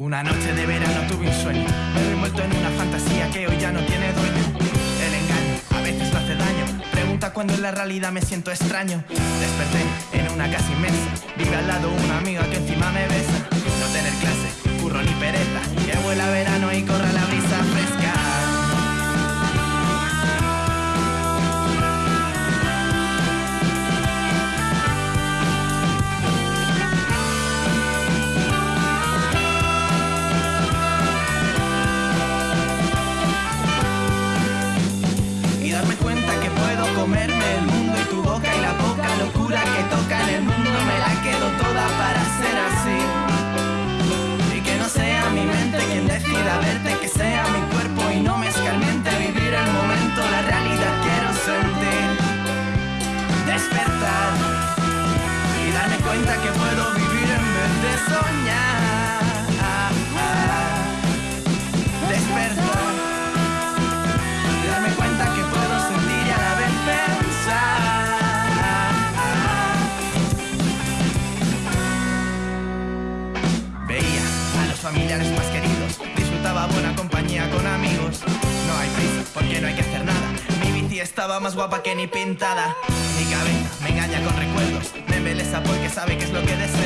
Una noche de verano tuve un sueño, me he envuelto en una fantasía que hoy ya no tiene dueño. El engaño a veces no hace daño, pregunta cuando en la realidad me siento extraño. Desperté en una casa inmensa, vive al lado una amiga que encima cuenta que puedo vivir en vez de soñar despertar darme cuenta que puedo sentir y a la vez pensar. Veía a los familiares más queridos, disfrutaba buena compañía con amigos. No hay prisa, porque no hay que hacer nada. Mi bici estaba más guapa que ni pintada. Mi cabeza me engaña con recuerdos, me embeleza porque sabe que es lo que deseo.